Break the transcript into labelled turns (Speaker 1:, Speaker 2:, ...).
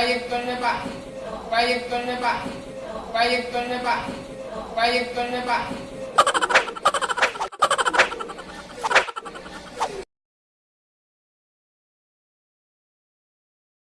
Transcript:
Speaker 1: proyectolnya pak proyektornya pak proyektornya pak proyektornya pak